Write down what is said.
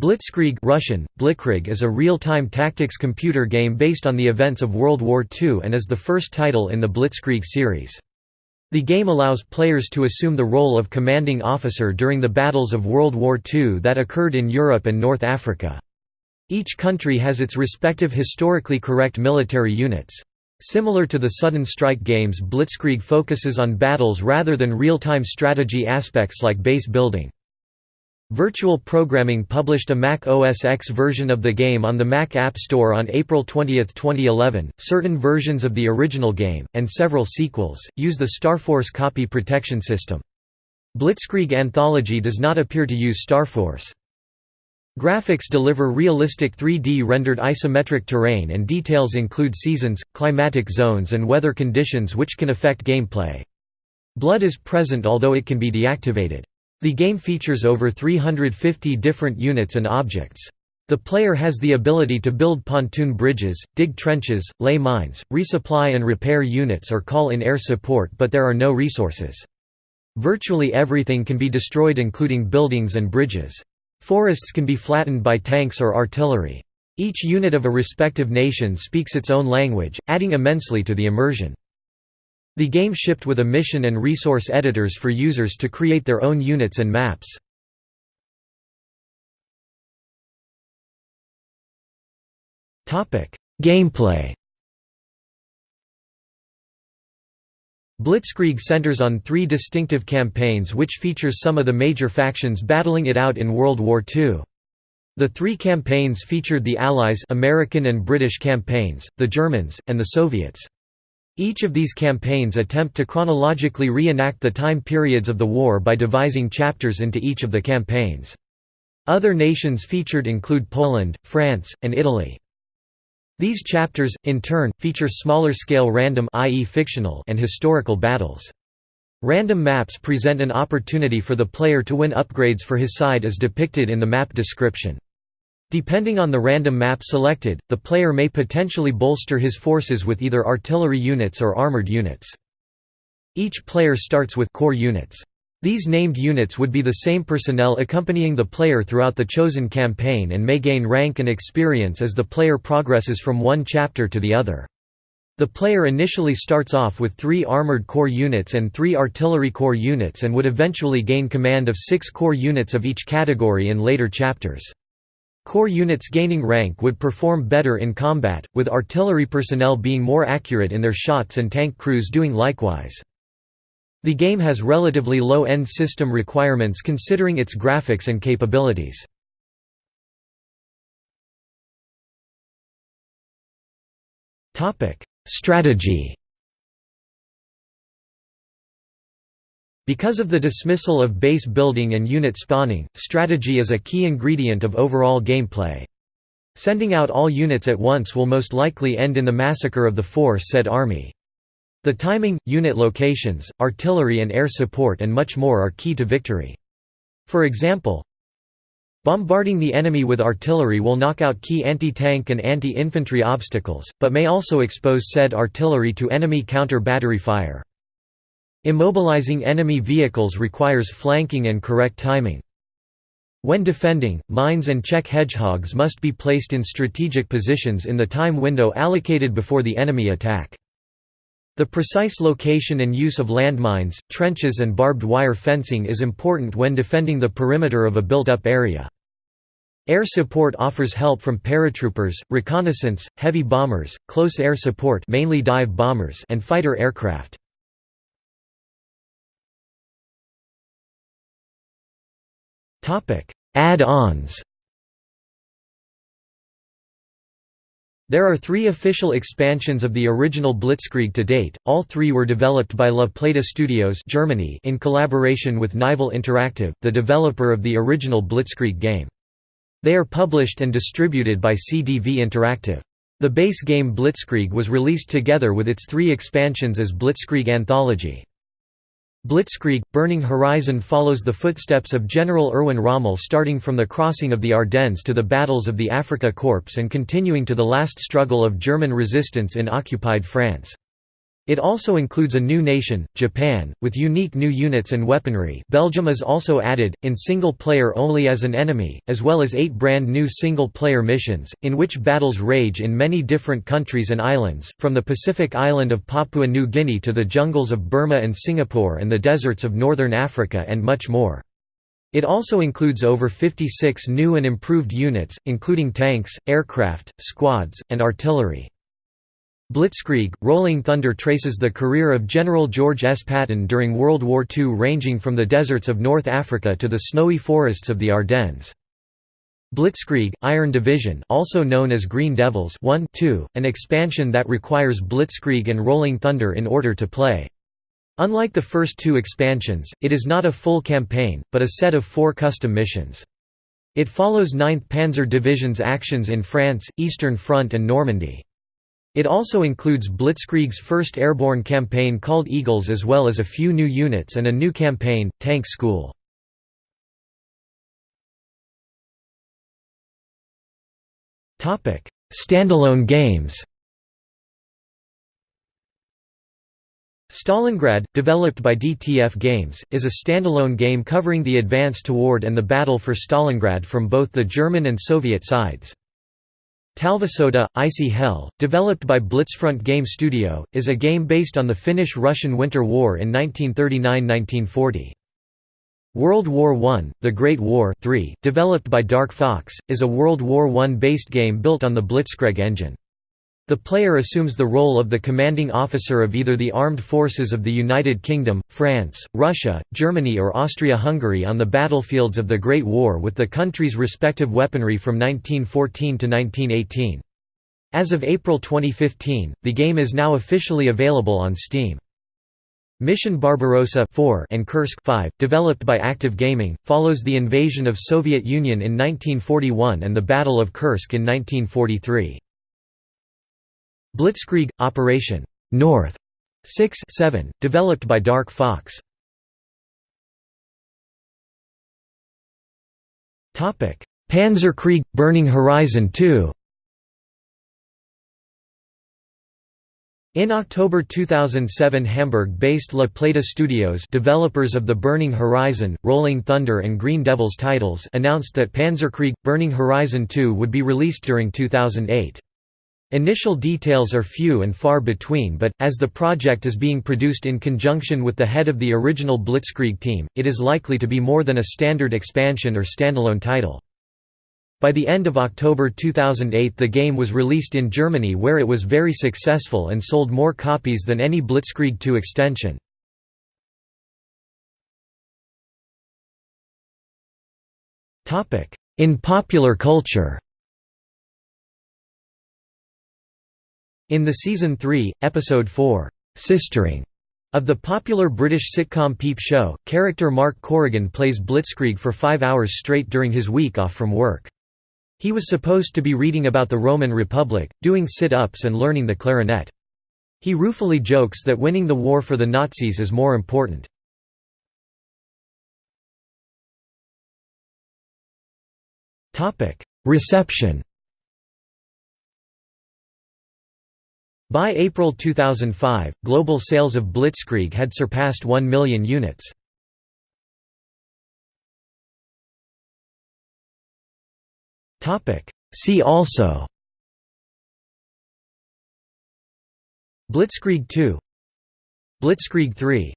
Blitzkrieg Russian, Blitzkrieg is a real-time tactics computer game based on the events of World War II and is the first title in the Blitzkrieg series. The game allows players to assume the role of commanding officer during the battles of World War II that occurred in Europe and North Africa. Each country has its respective historically correct military units. Similar to the Sudden Strike games Blitzkrieg focuses on battles rather than real-time strategy aspects like base building. Virtual Programming published a Mac OS X version of the game on the Mac App Store on April 20, 2011. Certain versions of the original game, and several sequels, use the Starforce copy protection system. Blitzkrieg Anthology does not appear to use Starforce. Graphics deliver realistic 3D rendered isometric terrain and details include seasons, climatic zones and weather conditions which can affect gameplay. Blood is present although it can be deactivated. The game features over 350 different units and objects. The player has the ability to build pontoon bridges, dig trenches, lay mines, resupply and repair units or call in air support but there are no resources. Virtually everything can be destroyed including buildings and bridges. Forests can be flattened by tanks or artillery. Each unit of a respective nation speaks its own language, adding immensely to the immersion. The game shipped with a mission and resource editors for users to create their own units and maps. Gameplay Blitzkrieg centers on three distinctive campaigns which features some of the major factions battling it out in World War II. The three campaigns featured the Allies American and British campaigns, the Germans, and the Soviets. Each of these campaigns attempt to chronologically reenact the time periods of the war by devising chapters into each of the campaigns. Other nations featured include Poland, France, and Italy. These chapters, in turn, feature smaller-scale random i.e. fictional and historical battles. Random maps present an opportunity for the player to win upgrades for his side as depicted in the map description. Depending on the random map selected, the player may potentially bolster his forces with either artillery units or armored units. Each player starts with core units. These named units would be the same personnel accompanying the player throughout the chosen campaign and may gain rank and experience as the player progresses from one chapter to the other. The player initially starts off with three armored core units and three artillery core units and would eventually gain command of six core units of each category in later chapters. Core units gaining rank would perform better in combat, with artillery personnel being more accurate in their shots and tank crews doing likewise. The game has relatively low end system requirements considering its graphics and capabilities. Strategy Because of the dismissal of base building and unit spawning, strategy is a key ingredient of overall gameplay. Sending out all units at once will most likely end in the massacre of the force said army. The timing, unit locations, artillery and air support and much more are key to victory. For example, Bombarding the enemy with artillery will knock out key anti-tank and anti-infantry obstacles, but may also expose said artillery to enemy counter-battery fire. Immobilizing enemy vehicles requires flanking and correct timing. When defending, mines and Czech hedgehogs must be placed in strategic positions in the time window allocated before the enemy attack. The precise location and use of landmines, trenches and barbed wire fencing is important when defending the perimeter of a built-up area. Air support offers help from paratroopers, reconnaissance, heavy bombers, close air support mainly dive bombers and fighter aircraft. Add-ons There are three official expansions of the original Blitzkrieg to date, all three were developed by La Plata Studios Germany in collaboration with Nival Interactive, the developer of the original Blitzkrieg game. They are published and distributed by CDV Interactive. The base game Blitzkrieg was released together with its three expansions as Blitzkrieg Anthology. Blitzkrieg – Burning Horizon follows the footsteps of General Erwin Rommel starting from the crossing of the Ardennes to the battles of the Afrika Korps and continuing to the last struggle of German resistance in occupied France. It also includes a new nation, Japan, with unique new units and weaponry Belgium is also added, in single-player only as an enemy, as well as eight brand new single-player missions, in which battles rage in many different countries and islands, from the Pacific island of Papua New Guinea to the jungles of Burma and Singapore and the deserts of northern Africa and much more. It also includes over 56 new and improved units, including tanks, aircraft, squads, and artillery. Blitzkrieg Rolling Thunder traces the career of General George S. Patton during World War II ranging from the deserts of North Africa to the snowy forests of the Ardennes. Blitzkrieg Iron Division also known as Green Devils 1 2, an expansion that requires Blitzkrieg and Rolling Thunder in order to play. Unlike the first two expansions, it is not a full campaign, but a set of four custom missions. It follows 9th Panzer Division's actions in France, Eastern Front and Normandy. It also includes Blitzkrieg's first airborne campaign called Eagles as well as a few new units and a new campaign, Tank School. Standalone games Stalingrad, developed by DTF Games, is a standalone game covering the advance toward and the battle for Stalingrad from both the German and Soviet sides. Talvisota, Icy Hell, developed by Blitzfront Game Studio, is a game based on the Finnish–Russian Winter War in 1939–1940. World War I, The Great War 3, developed by Dark Fox, is a World War I-based game built on the Blitzkrieg engine. The player assumes the role of the commanding officer of either the armed forces of the United Kingdom, France, Russia, Germany or Austria-Hungary on the battlefields of the Great War with the country's respective weaponry from 1914 to 1918. As of April 2015, the game is now officially available on Steam. Mission Barbarossa 4 and Kursk 5, developed by Active Gaming, follows the invasion of Soviet Union in 1941 and the Battle of Kursk in 1943. Blitzkrieg – Operation North 6 7, developed by Dark Fox. Panzerkrieg – Burning Horizon 2 In October 2007 Hamburg-based La Plata Studios developers of the Burning Horizon, Rolling Thunder and Green Devils titles announced that Panzerkrieg – Burning Horizon 2 would be released during 2008. Initial details are few and far between but, as the project is being produced in conjunction with the head of the original Blitzkrieg team, it is likely to be more than a standard expansion or standalone title. By the end of October 2008 the game was released in Germany where it was very successful and sold more copies than any Blitzkrieg 2 extension. In popular culture In the Season 3, Episode 4, "'Sistering' of the popular British sitcom Peep Show, character Mark Corrigan plays Blitzkrieg for five hours straight during his week off from work. He was supposed to be reading about the Roman Republic, doing sit-ups and learning the clarinet. He ruefully jokes that winning the war for the Nazis is more important. Reception By April 2005, global sales of Blitzkrieg had surpassed 1 million units. See also Blitzkrieg 2 Blitzkrieg III